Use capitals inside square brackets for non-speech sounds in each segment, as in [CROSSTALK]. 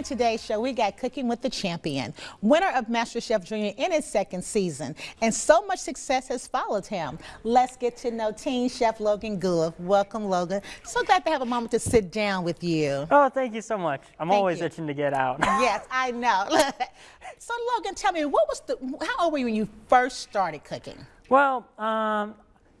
in today's show, we got Cooking with the Champion, winner of MasterChef Junior in its second season, and so much success has followed him. Let's get to know Teen Chef Logan Guleff. Welcome, Logan. So glad to have a moment to sit down with you. Oh, thank you so much. I'm Thank always you. itching to get out. [LAUGHS] yes, I know. [LAUGHS] so, Logan, tell me, what was the? How old were you when you first started cooking? well, um,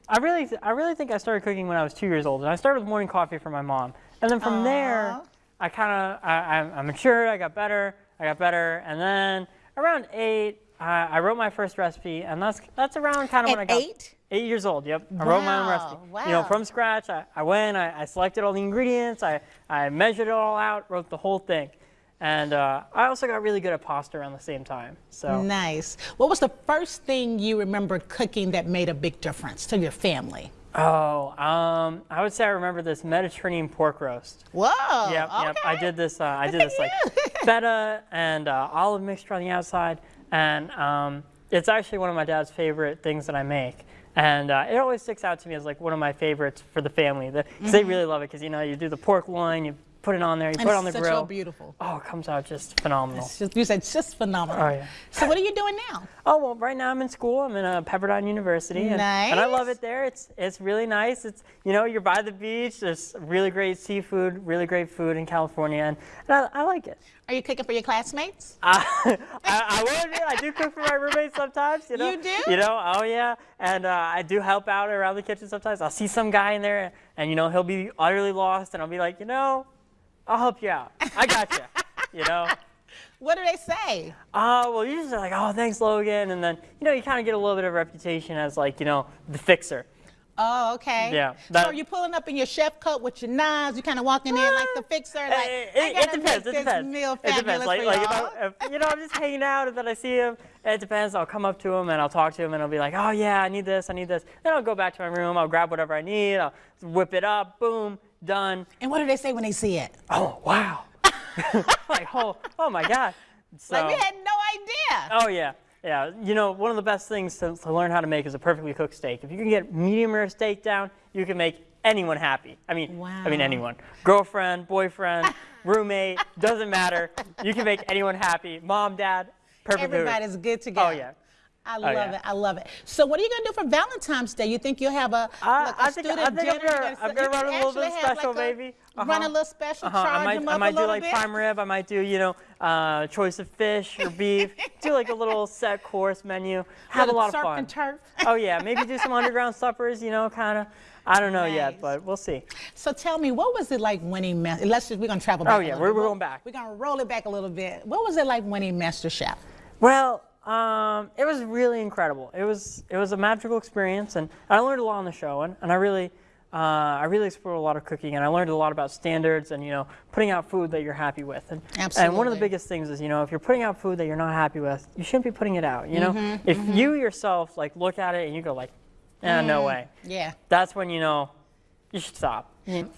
I really, I really think I started cooking when I was two years old, and I started with morning coffee for my mom, and then from there, Aw. I kind of, I, I, matured, I got better, I got better, and then around eight, I, I wrote my first recipe, and that's that's around kind of when I got eight? Eight years old, yep. I wrote my own recipe. Wow. You know, from scratch. I, I went, I, I selected all the ingredients, I, I measured it all out, wrote the whole thing. And uh, I also got really good at pasta around the same time. So Nice. What was the first thing you remember cooking that made a big difference to your family? Oh, um, I would say I remember this Mediterranean pork roast. Whoa. yep, yep. I did this. Uh, I did this like [LAUGHS] feta and uh, olive mixture on the outside, and um, it's actually one of my dad's favorite things that I make. And uh, it always sticks out to me as like one of my favorites for the family. The, 'cause They really love it because you know you do the pork loin, you put it on there, you. And put it on the it's grill. so beautiful. Oh, it comes out just phenomenal. It's just, you said it's just phenomenal. Oh, yeah. So what are you doing now? Oh well, right now I'm in school. I'm in uh, Pepperdine University, and, and I love it there. It's it's really nice. It's you know you're by the beach. There's really great seafood, really great food in California, and, and I, I like it. Are you cooking for your classmates? Uh, [LAUGHS] I, I will admit I do cook for my roommates sometimes. You know. You do? You know. Oh yeah, and uh, I do help out around the kitchen sometimes. I'll see some guy in there, and you know he'll be utterly lost, and I'll be like, you know, I'll help you out. I got you. you know. [LAUGHS] What do they say? Uh, well, usually like, oh, thanks, Logan. And then, you know, you kind of get a little bit of reputation as like, you know, the fixer. Oh, okay. Yeah, so that- are you pulling up in your chef coat with your knives? You kind of walking in like the fixer, like it, I it- gotta it depends. make It depends. meal it depends. Like, for like if. I, if, you know, I'm just hanging out and then I see him. It depends. I'll come up to him and I'll talk to him and I'll be like, oh yeah, I need this, I need this. Then I'll go back to my room. I'll grab whatever I need. I'll whip it up. Boom, done. and what do they say when they see it? Oh wow. [LAUGHS] like oh, oh my god. So, Like we had no idea. Oh yeah, yeah. You know, one of the best things to, to learn how to make is a perfectly cooked steak. If you can get medium rare steak down, you can make anyone happy. I mean, I mean anyone. Girlfriend, boyfriend, [LAUGHS] roommate, doesn't matter. You can make anyone happy. Mom, dad, perfect. food. Everybody's good to go. Oh yeah. I love yeah. it. I love it. So what are you gonna do for Valentine's Day? You think you'll have a, I- like a I think- I student think I'm dinner? gonna- I'm gonna run a little bit actually have special, like baby. Run Uh-huh. a little special, Uh-huh. charge I might, them I might a do like bit. prime rib. I might do, you know, uh, choice of fish or [LAUGHS] beef. do like a little set course menu. Have a lot of fun. oh yeah, maybe do some underground [LAUGHS] suppers. You know, kind of. I don't know Nice. yet, but we'll see. So tell me, what was it like winning? Ma- Let's just we're gonna travel back. Oh, yeah, we're- we're going back. We're gonna roll it back a little bit. What was it like winning MasterChef? Well, um, it was really incredible. It was it was a magical experience, and I learned a lot on the show, and, and I really uh, I really explored a lot of cooking, and I learned a lot about standards and you know putting out food that you're happy with. And, And one of the biggest things is you know if you're putting out food that you're not happy with, you shouldn't be putting it out. You know, Mm-hmm, if you yourself like look at it and you go like, eh, no way. Yeah. That's when you know you should stop.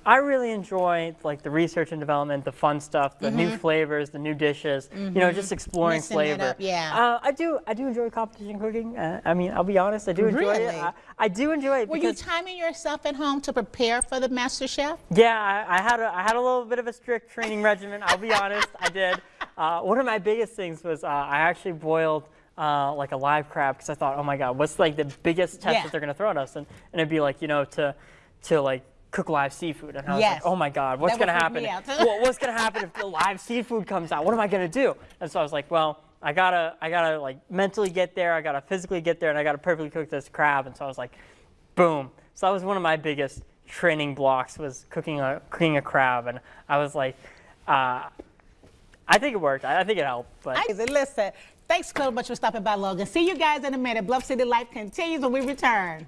I really enjoy like the research and development, the fun stuff, the new flavors, the new dishes. You know, just exploring Mm-hmm. It flavor. up, yeah. Uh, I do. I do enjoy competition cooking. Uh, I mean, I'll be honest. I do enjoy Really? it. I, I do enjoy it Were you timing yourself at home to prepare for the Master Chef? yeah, I, I had a I had a little bit of a strict training [LAUGHS] regimen. I'll be honest. I did. Uh, one of my biggest things was uh, I actually boiled. Uh, like a live crab because I thought, oh my god, what's like the biggest test Yeah. that they're gonna throw at us? And, and it'd be like, you know, to to like cook live seafood. And I was Yes. like, oh my god, what's gonna happen? me out. [LAUGHS] What- what's gonna happen if the live seafood comes out? What am I gonna do? And so I was like, well, I gotta I gotta like mentally get there. I gotta physically get there, and I gotta perfectly cook this crab. And so I was like, boom. So that was one of my biggest training blocks was cooking a cooking a crab, and I was like, uh, I think it worked. I, I think it helped. But I listen. Thanks so much for stopping by, Logan. See you guys in a minute. Bluff City Life continues when we return.